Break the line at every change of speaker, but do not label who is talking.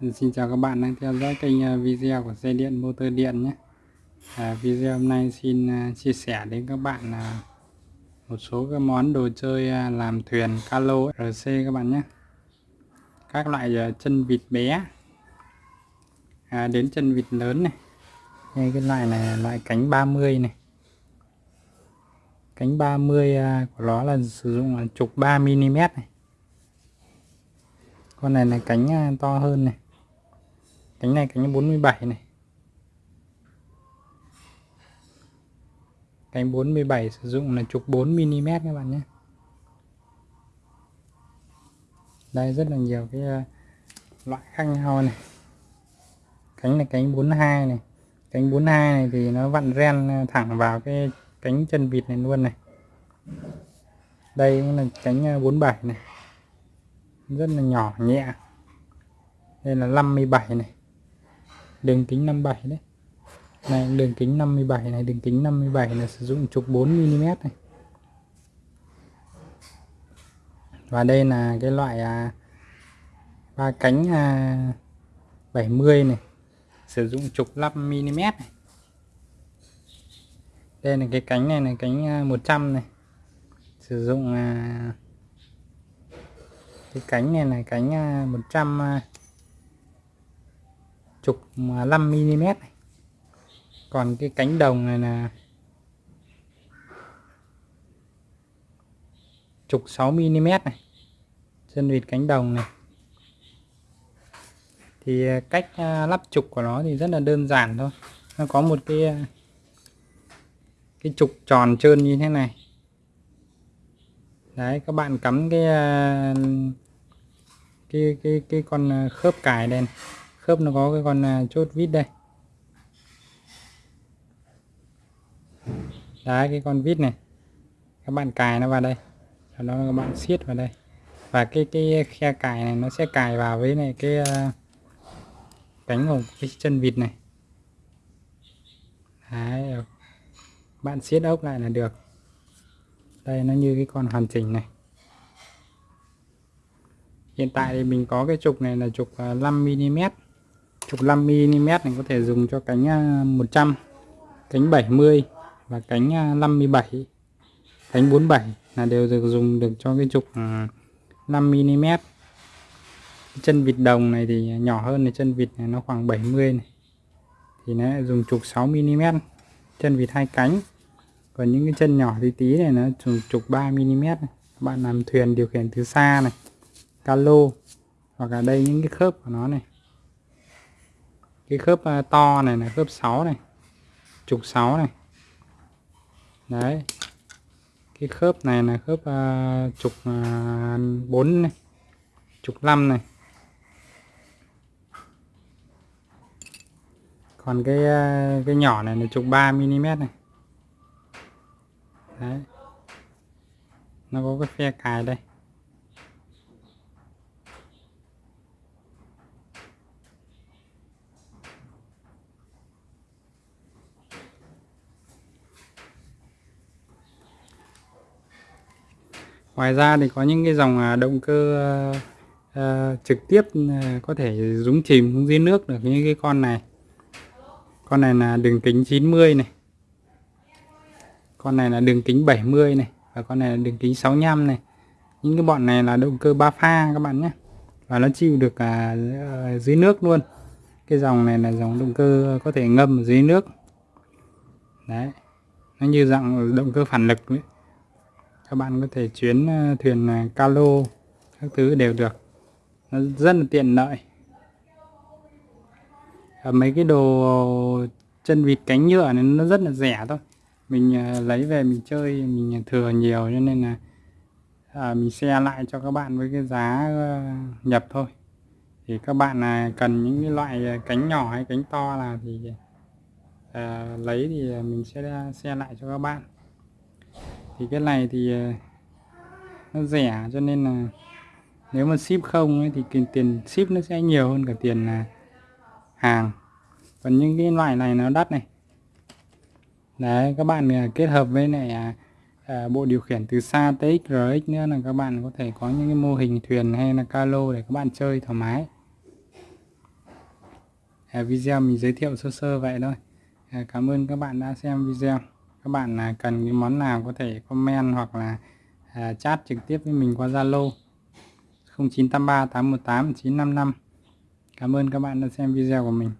Xin chào các bạn đang theo dõi kênh à, video của xe điện motor điện nhé. À, Video hôm nay xin à, chia sẻ đến các bạn à, một số cái món đồ chơi làm thuyền calo RC các bạn nhé. Các loại chân vịt bé. À, đến chân vịt lớn này. Đây cái loại này là loại cánh 30 này. Cánh 30 của nó là sử dụng là trục 3mm này. Con này là cánh to hơn này cánh này, cánh 47 này. Cánh 47 sử dụng là trục 4mm các bạn nhé. Đây, rất là nhiều cái ờ, loại khác nhau này. Cánh này, cánh 42 này. Cánh 42 này thì nó vặn ren ờ, thẳng vào cái cánh chân vịt này luôn này. Đây cũng là cánh ờ, 47 này. Rất là nhỏ, nhẹ. Đây là 57 này đường kính 57 đấy. Này đường kính 57 này đường kính 57 là sử dụng trục 4mm này. Và đây là cái loại à, ba cánh à, 70 này sử dụng trục 5mm này. Đây là cái cánh này là cánh à, 100 này. Sử dụng à, cái cánh này là cánh 100 à, à chục 5 mm này. còn cái cánh đồng này là chục 6 mm này. Chân vịt cánh đồng này. Thì à, cách à, lắp trục của nó thì rất là đơn giản thôi. Nó có một cái à, cái trục tròn trơn như thế này. Đấy, các bạn cắm cái cái cái cái con khớp cài đèn khớp nó có cái con à, chốt vít đây. Đấy cái con vít này. Các bạn cài nó vào đây. Sau đó các bạn siết vào đây. Và cái cái khe cài này nó sẽ cài vào với này cái à, cánh của cái chân vịt này. Đấy bạn siết ốc lại là được. Đây, nó như cái con hoàn chỉnh này. Hiện tại thì mình có cái trục này là trục à, 5mm 35mm này có thể dùng cho cánh à, 100 cánh 70 và cánh à, 57 cánh 47 là đều được dùng được cho cái trục à, 5mm chân vịt đồng này thì nhỏ hơn thì chân vịt này nó khoảng 70 này. Thì nó dùng trục 6mm chân vịt hai cánh. Còn những cái chân nhỏ tí tí này nó trục, trục 3mm này. bạn làm thuyền điều khiển từ xa này calo hoặc là đây những cái khớp của nó này cái khớp to này là khớp 6 này trục 6 này. Đấy. Cái khớp này là khớp uh, trục à, uh, 4 này trục 5 này. Còn cái uh, cái nhỏ này là trục 3 mm này. Đấy. Nó có cái phe cài đây. Ngoài ra thì có những cái dòng à, động cơ uh, trực tiếp ừ, có thể dúng chìm xuống dưới nước được như cái con này. Con này là đường kính 90 này. Con này là đường kính 70 này và con này là đường kính 65 này. Những cái bọn này là động cơ ba pha các bạn nhé. Và nó chịu được à, ờ, dưới nước luôn. Cái dòng này là dòng động cơ có thể ngâm ở dưới nước. Đấy. Nó như dạng động cơ phản lực ấy các bạn có thể chuyến ờ, thuyền ờ, calo các thứ đều được. Nó rất là tiện lợi. Mấy cái đồ chân vịt cánh nhựa này nó rất là rẻ thôi. Mình ờ, lấy về mình chơi mình thừa nhiều cho nên là à, mình xe lại cho các bạn với cái giá nhập thôi. Thì các bạn là cần những cái loại cánh nhỏ hay cánh to là thì à, lấy thì mình sẽ xe lại cho các bạn thì cái này thì ờ, nó rẻ cho nên là nếu mà ship không ấy, thì tiền ship nó sẽ nhiều hơn cả tiền à, hàng. Còn những cái loại này nó đắt này. Đấy các bạn à, kết hợp với lại à, à bộ điều khiển từ xa TX RX nữa là các bạn có thể có những cái mô hình thuyền hay là calo để các bạn chơi thoải mái. À, video mình giới thiệu sơ sơ vậy thôi. À, cảm ơn các bạn đã xem video các bạn à, cần cái món nào có thể comment hoặc là à, chat trực tiếp với mình qua Zalo? 0983 818 955 Cảm ơn các bạn đã xem video của mình.